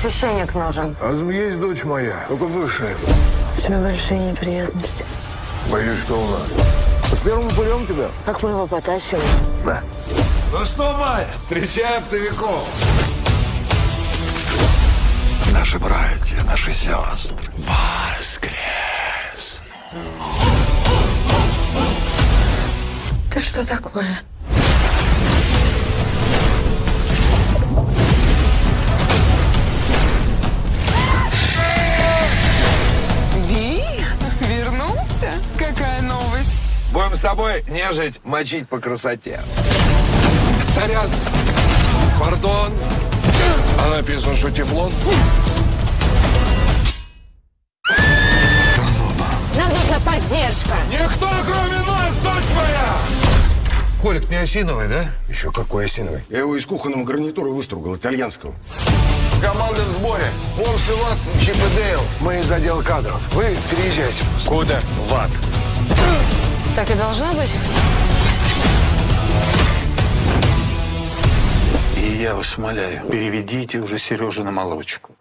священник нужен. А есть дочь моя, только бывшая. У тебя большие неприятности. Боюсь, что у нас. С первым упырем тебя? Как мы его потащим? Да. Ну что, мать, встречай оптовиков. Наши братья, наши сестры. Воскрес. Ты что такое? Будем с тобой нежить, мочить по красоте. Сорян. Пардон. А написано, что тефлон? Нам нужна поддержка. Никто, кроме нас, дочь моя! Колик не осиновый, да? Еще какой осиновый. Я его из кухонного гарнитура выстругал, итальянского. Команда в сборе. Помс и Ватсон, Чип и Дейл. Мы из отдела кадров. Вы переезжайте. Куда? В ад. Так и должно быть. И я вас умоляю, переведите уже Сережу на молочку.